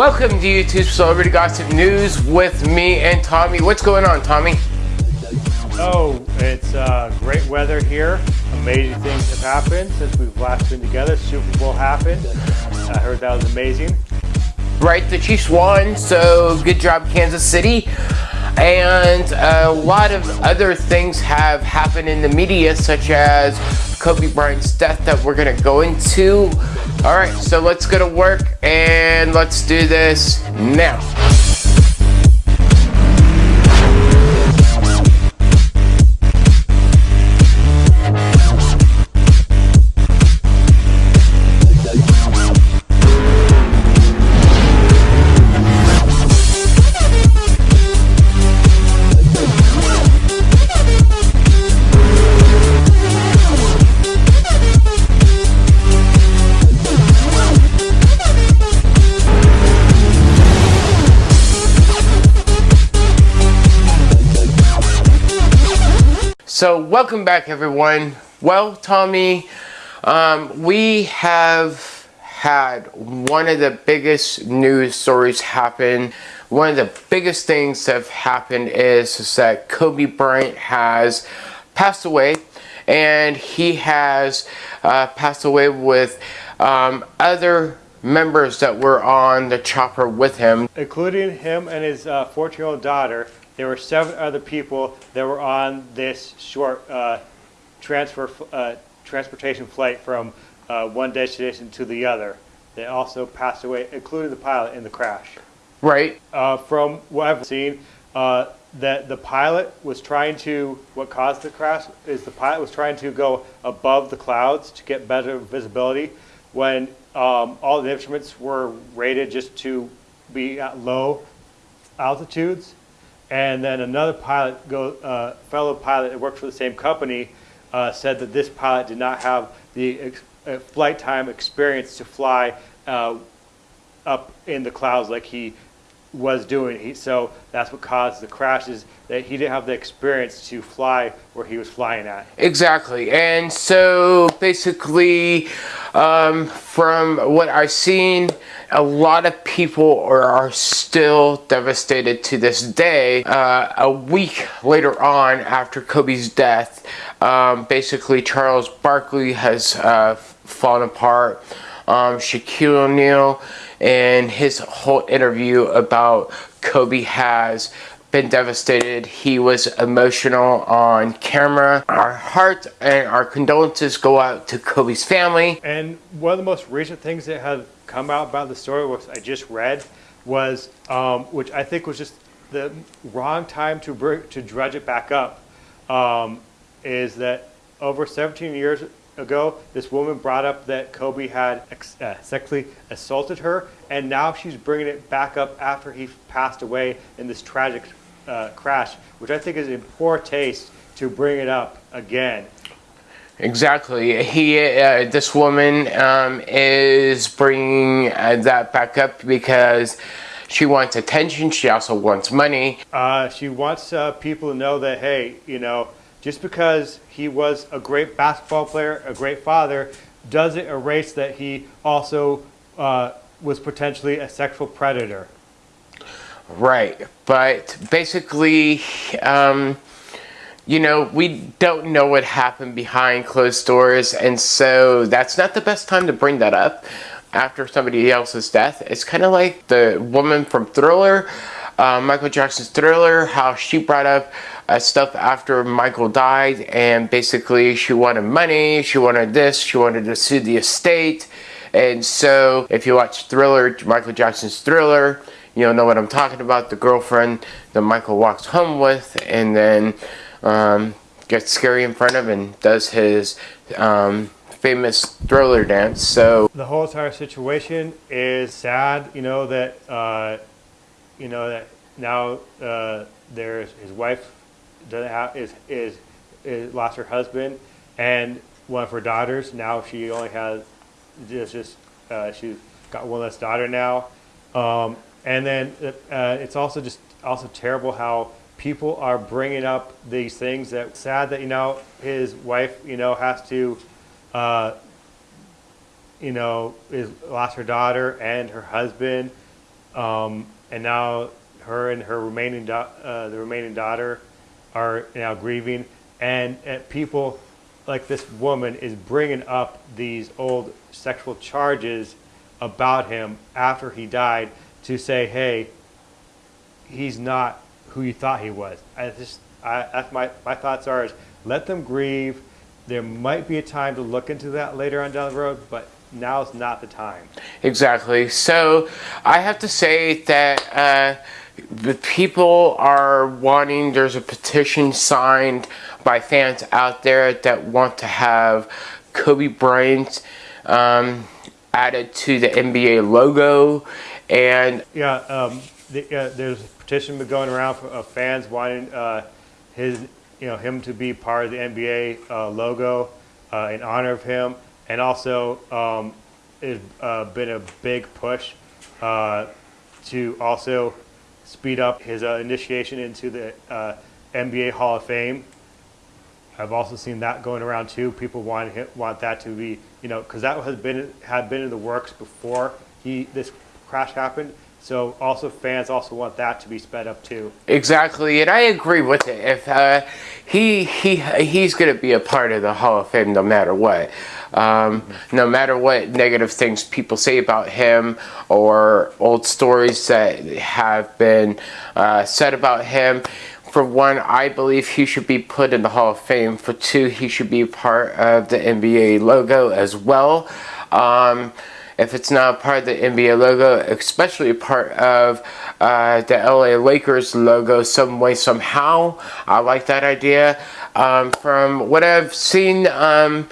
Welcome to YouTube Celebrity Gossip News with me and Tommy. What's going on, Tommy? Oh, it's uh, great weather here. Amazing things have happened since we've last been together. Super Bowl happened. I heard that was amazing. Right, the Chiefs won, so good job, Kansas City. And a lot of other things have happened in the media, such as Kobe Bryant's death that we're gonna go into. All right, so let's go to work and let's do this now. So welcome back everyone. Well, Tommy, um, we have had one of the biggest news stories happen. One of the biggest things that have happened is, is that Kobe Bryant has passed away and he has uh, passed away with um, other members that were on the chopper with him. Including him and his 14-year-old uh, daughter there were seven other people that were on this short uh, transfer uh, transportation flight from uh, one destination to the other. They also passed away, including the pilot in the crash. Right. Uh, from what I've seen, uh, that the pilot was trying to, what caused the crash is the pilot was trying to go above the clouds to get better visibility when um, all the instruments were rated just to be at low altitudes. And then another pilot, go, uh, fellow pilot that worked for the same company, uh, said that this pilot did not have the uh, flight time experience to fly uh, up in the clouds like he was doing. He, so that's what caused the crashes, that he didn't have the experience to fly where he was flying at. Exactly. And so basically, um, from what I've seen, a lot of people are, are still devastated to this day. Uh, a week later on, after Kobe's death, um, basically Charles Barkley has uh, fallen apart. Um, Shaquille O'Neal and his whole interview about Kobe has been devastated. He was emotional on camera. Our heart and our condolences go out to Kobe's family. And one of the most recent things that have come out about the story, which I just read, was, um, which I think was just the wrong time to, bring, to dredge it back up, um, is that over 17 years ago, this woman brought up that Kobe had uh, sexually assaulted her, and now she's bringing it back up after he passed away in this tragic uh, crash, which I think is in poor taste to bring it up again. Exactly. He, uh, this woman um, is bringing uh, that back up because she wants attention. She also wants money. Uh, she wants uh, people to know that, hey, you know, just because he was a great basketball player, a great father, doesn't erase that he also uh, was potentially a sexual predator. Right, but basically, um, you know, we don't know what happened behind closed doors, and so that's not the best time to bring that up after somebody else's death. It's kind of like the woman from Thriller, uh, Michael Jackson's Thriller, how she brought up stuff after Michael died, and basically she wanted money, she wanted this, she wanted to sue the estate, and so if you watch Thriller, Michael Jackson's Thriller, you'll know what I'm talking about. The girlfriend that Michael walks home with and then um, gets scary in front of and does his um, famous thriller dance. So the whole entire situation is sad. You know that uh, you know that now uh, there's his wife doesn't have is, is is lost her husband and one of her daughters. Now she only has just just uh, she's got one less daughter now. Um, and then uh, it's also just also terrible how people are bringing up these things that sad that you know his wife you know has to uh, you know is lost her daughter and her husband um, and now her and her remaining uh, the remaining daughter are now grieving, and, and people like this woman is bringing up these old sexual charges about him after he died to say, hey, he's not who you thought he was. I just, I, that's my, my thoughts are is let them grieve. There might be a time to look into that later on down the road, but now is not the time. Exactly. So I have to say that uh, the people are wanting, there's a petition signed by fans out there that want to have Kobe Bryant um, added to the NBA logo. And yeah, um, the, uh, there's a petition been going around for uh, fans wanting uh, his, you know, him to be part of the NBA uh, logo uh, in honor of him, and also um, it's uh, been a big push to also speed up his uh, initiation into the uh, NBA Hall of Fame. I've also seen that going around too. People want want that to be, you know, because that has been had been in the works before he this crash happened. So also fans also want that to be sped up too. Exactly, and I agree with it. If uh, he he he's going to be a part of the Hall of Fame no matter what. Um. No matter what negative things people say about him or old stories that have been uh, said about him, for one, I believe he should be put in the Hall of Fame. For two, he should be part of the NBA logo as well. Um, if it's not part of the NBA logo, especially part of uh, the LA Lakers logo some way, somehow. I like that idea. Um, from what I've seen um,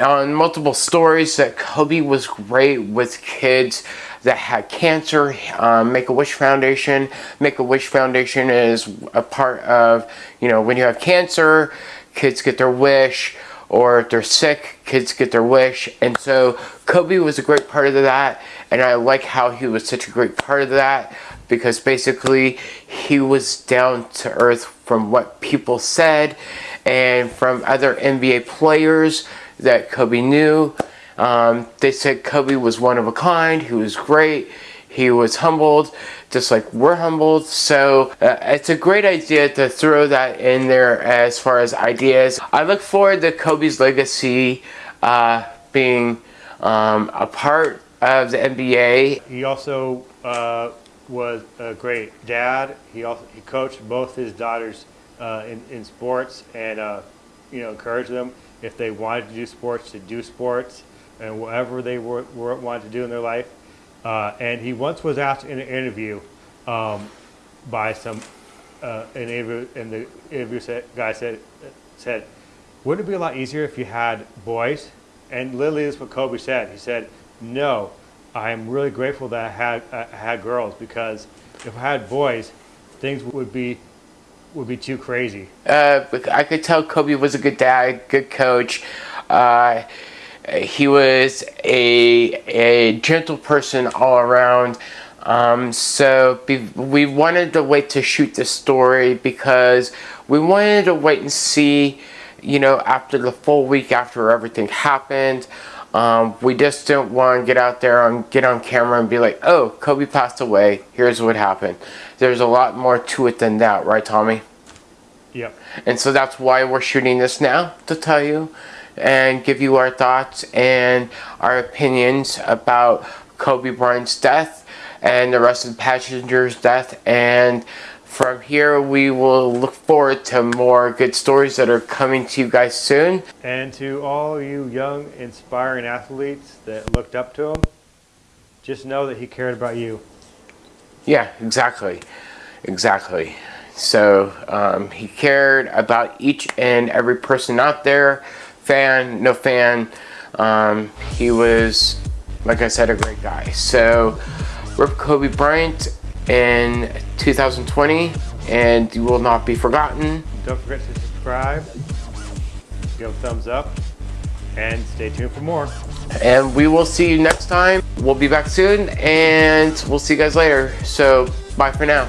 on multiple stories, that Kobe was great with kids that had cancer, um, Make-A-Wish Foundation. Make-A-Wish Foundation is a part of, you know, when you have cancer, kids get their wish, or if they're sick, kids get their wish. And so Kobe was a great part of that, and I like how he was such a great part of that because basically he was down to earth from what people said and from other NBA players that Kobe knew um, they said Kobe was one of a kind. He was great. He was humbled, just like we're humbled. So uh, it's a great idea to throw that in there as far as ideas. I look forward to Kobe's legacy uh, being um, a part of the NBA. He also uh, was a great dad. He also he coached both his daughters uh, in, in sports and uh, you know encouraged them if they wanted to do sports to do sports and whatever they were, were, wanted to do in their life. Uh, and he once was asked in an interview um, by some uh, an interview, and the interview said, guy said said, "Wouldn't it be a lot easier if you had boys?" And literally, this is what Kobe said. He said, "No, I am really grateful that I had I had girls because if I had boys, things would be." Would be too crazy. Uh, I could tell Kobe was a good dad, good coach. Uh, he was a, a gentle person all around. Um, so we wanted to wait to shoot the story because we wanted to wait and see, you know, after the full week after everything happened. Um, we just didn't want to get out there and get on camera and be like, oh, Kobe passed away. Here's what happened. There's a lot more to it than that, right, Tommy? Yep. And so that's why we're shooting this now to tell you and give you our thoughts and our opinions about Kobe Bryant's death and the rest of the passengers' death. And from here, we will look forward to more good stories that are coming to you guys soon. And to all you young, inspiring athletes that looked up to him, just know that he cared about you. Yeah, exactly. Exactly. So um, he cared about each and every person out there fan, no fan. Um, he was, like I said, a great guy. So, Rip Kobe Bryant in 2020, and you will not be forgotten. Don't forget to subscribe, give a thumbs up, and stay tuned for more. And we will see you next time. We'll be back soon, and we'll see you guys later. So, bye for now.